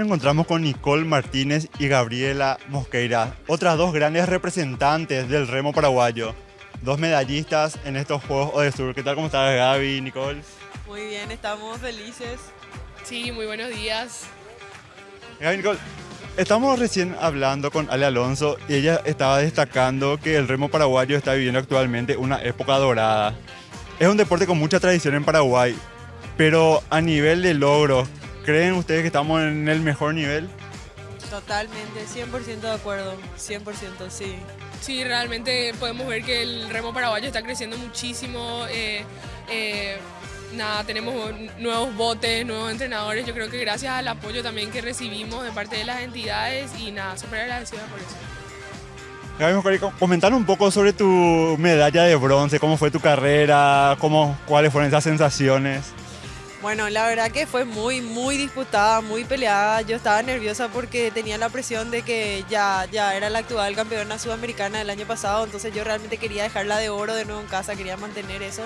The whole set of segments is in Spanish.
nos encontramos con Nicole Martínez y Gabriela Mosqueira, otras dos grandes representantes del remo paraguayo, dos medallistas en estos Juegos de Sur. ¿Qué tal? ¿Cómo estás Gaby, Nicole? Muy bien, estamos felices. Sí, muy buenos días. Gaby, Nicole, estamos recién hablando con Ale Alonso y ella estaba destacando que el remo paraguayo está viviendo actualmente una época dorada. Es un deporte con mucha tradición en Paraguay, pero a nivel de logros, ¿creen ustedes que estamos en el mejor nivel? Totalmente, 100% de acuerdo, 100% sí. Sí, realmente podemos ver que el remo paraguayo está creciendo muchísimo. eh, eh, nada, tenemos nuevos botes, nuevos entrenadores. Yo creo que gracias al apoyo también que recibimos de parte de las entidades y nada, súper agradecida por eso. Comentar un poco sobre tu medalla de bronce, cómo fue tu carrera, cómo, cuáles fueron esas sensaciones. Bueno, la verdad que fue muy, muy disputada, muy peleada. Yo estaba nerviosa porque tenía la presión de que ya, ya era la actual campeona sudamericana del año pasado, entonces yo realmente quería dejarla de oro de nuevo en casa, quería mantener eso.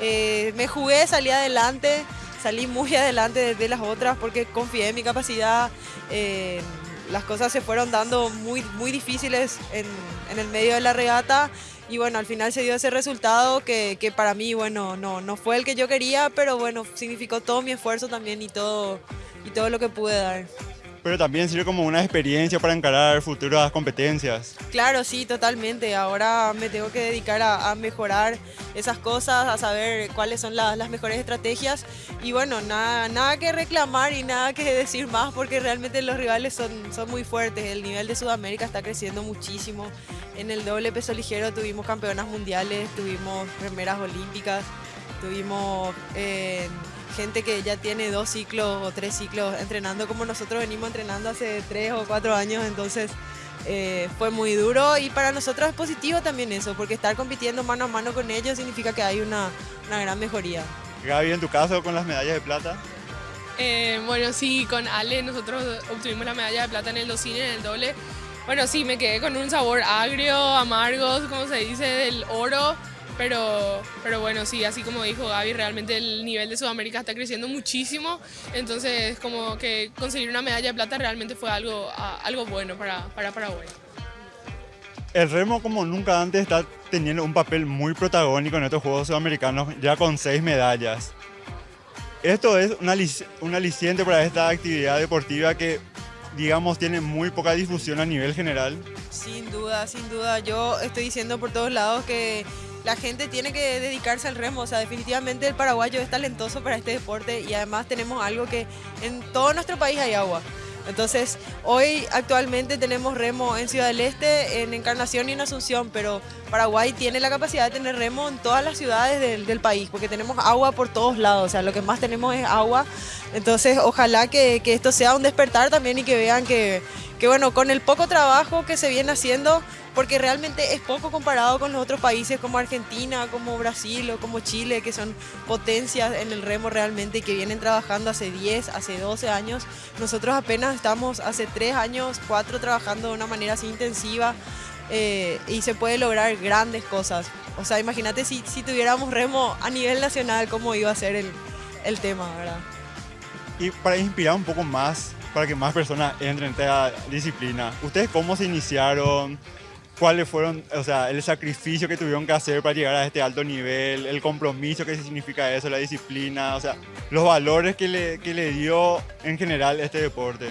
Eh, me jugué, salí adelante, salí muy adelante de, las otras porque confié en mi capacidad. Eh, las cosas se fueron dando muy, muy difíciles en, en el medio de la regata y bueno, al final se dio ese resultado que, que, para mí, bueno, no, no fue el que yo quería, pero bueno, significó todo mi esfuerzo también y todo, y todo lo que pude dar. Pero también sirve como una experiencia para encarar futuras competencias. Claro, sí, totalmente. Ahora me tengo que dedicar a, mejorar esas cosas, a saber cuáles son la, las mejores estrategias. Y bueno, nada, nada que reclamar y nada que decir más porque realmente los rivales son, son muy fuertes. El nivel de Sudamérica está creciendo muchísimo. En el doble peso ligero tuvimos campeonas mundiales, tuvimos primeras olímpicas, tuvimos... Eh, gente que ya tiene dos ciclos o tres ciclos entrenando como nosotros venimos entrenando hace tres o cuatro años, entonces eh, fue muy duro y para nosotros es positivo también eso, porque estar compitiendo mano a mano con ellos significa que hay una, una gran mejoría. Gaby, en tu caso con las medallas de plata. Eh, bueno, sí, con Ale nosotros obtuvimos la medalla de plata en el docine, en el doble. Bueno, sí, me quedé con un sabor agrio, amargo, como se dice, del oro. Pero, pero bueno, sí, así como dijo Gaby, realmente el nivel de Sudamérica está creciendo muchísimo, entonces como que conseguir una medalla de plata realmente fue algo, algo bueno para, para Paraguay. El remo como nunca antes está teniendo un papel muy protagónico en estos Juegos Sudamericanos, ya con seis medallas. Esto es un, un aliciente para esta actividad deportiva que digamos, tiene muy poca difusión a nivel general. Sin duda, sin duda. Yo estoy diciendo por todos lados que la gente tiene que dedicarse al remo. O sea, definitivamente el paraguayo es talentoso para este deporte y además tenemos algo que en todo nuestro país hay agua. Entonces, hoy actualmente tenemos remo en Ciudad del Este, en Encarnación y en Asunción, pero Paraguay tiene la capacidad de tener remo en todas las ciudades del, país, porque tenemos agua por todos lados, o sea, lo que más tenemos es agua. Entonces, ojalá que esto sea un despertar también y que vean que, que, bueno, con el poco trabajo que se viene haciendo, porque realmente es poco comparado con los otros países como Argentina, como Brasil o como Chile, que son potencias en el remo realmente y que vienen trabajando hace 10, hace 12 años. Nosotros apenas estamos hace 3 años, 4 trabajando de una manera así intensiva eh, y se puede lograr grandes cosas. O sea, imagínate si, si tuviéramos remo a nivel nacional, cómo iba a ser el, el tema, ¿verdad? Y para inspirar un poco más, para que más personas entren en esta disciplina, ¿ustedes cómo se iniciaron? cuáles fueron, o sea, el sacrificio que tuvieron que hacer para llegar a este alto nivel, el compromiso que significa eso, la disciplina, o sea, los valores que le, que le dio en general este deporte.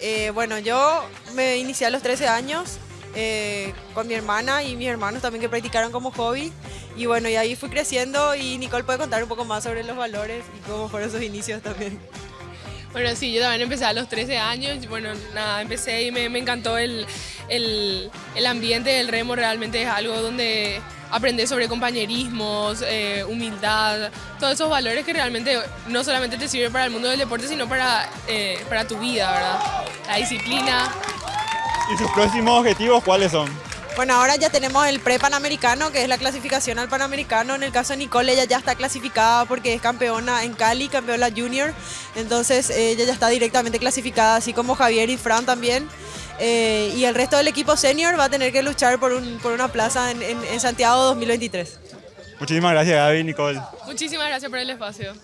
Eh, bueno, yo me inicié a los 13 años eh, con mi hermana y mis hermanos también que practicaron como hobby. Y bueno, y ahí fui creciendo y Nicole puede contar un poco más sobre los valores y cómo fueron sus inicios también. Bueno, sí, yo también empecé a los 13 años. Bueno, nada, empecé y me, me encantó el, el, el, ambiente del remo. Realmente es algo donde aprendes sobre compañerismos, eh, humildad, todos esos valores que realmente no solamente te sirven para el mundo del deporte, sino para, eh, para tu vida, ¿verdad? La disciplina. ¿Y sus próximos objetivos cuáles son? Bueno, ahora ya tenemos el pre-panamericano, que es la clasificación al panamericano. En el caso de Nicole, ella ya está clasificada porque es campeona en Cali, campeona junior. Entonces, ella ya está directamente clasificada, así como Javier y Fran también. Eh, y el resto del equipo senior va a tener que luchar por, un, por una plaza en, en, en Santiago 2023. Muchísimas gracias, Gaby, Nicole. Muchísimas gracias por el espacio.